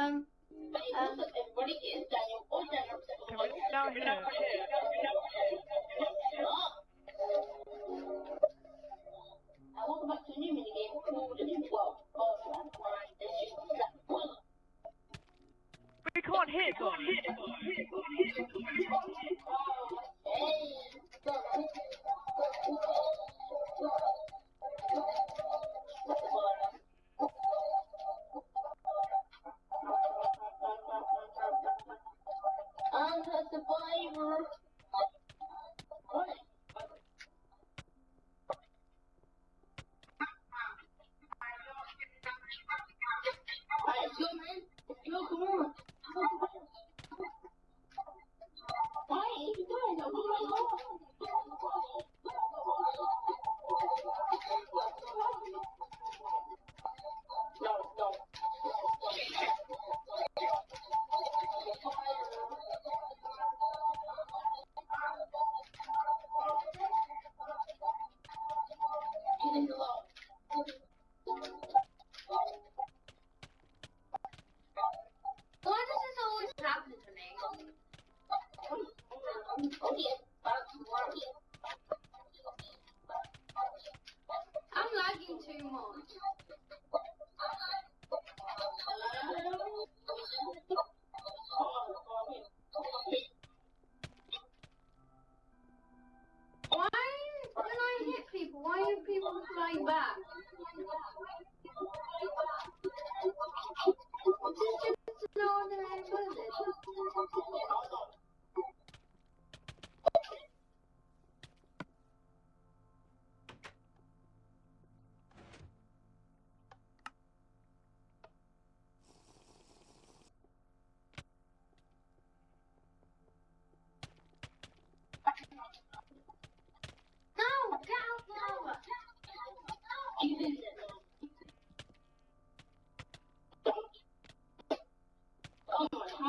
Um, um, Can we down here? Welcome back to a new minigame called, well, Barfland. There's just that one. We can't hit them. I'm flying back?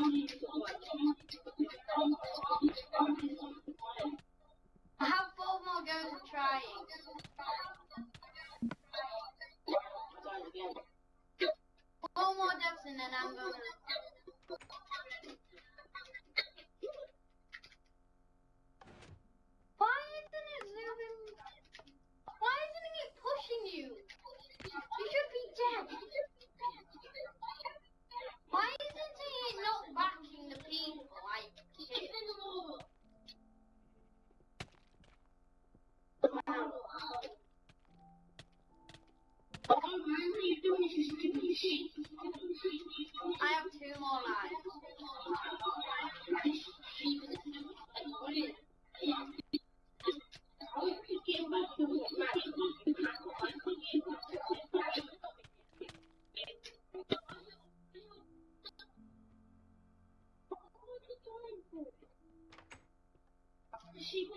I have four more goes of trying. Four more deaths and then I'm gonna. Why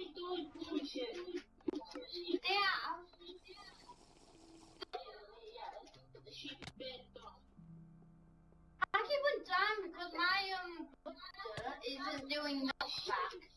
I keep on dying because my um booster isn't doing knockback. It's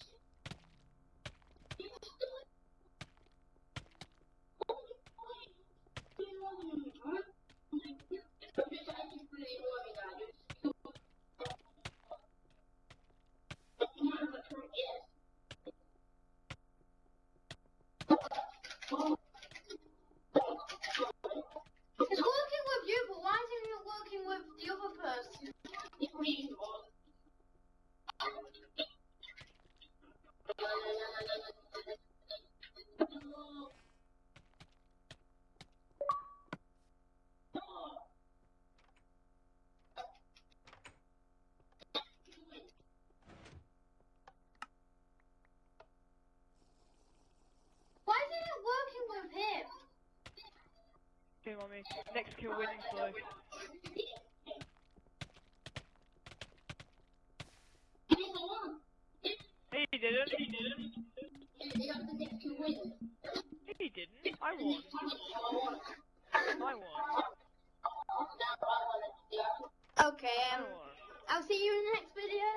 team on me. Next kill winning flow. He didn't. He didn't. He didn't. I won. I won. Okay. Um, I'll see you in the next video.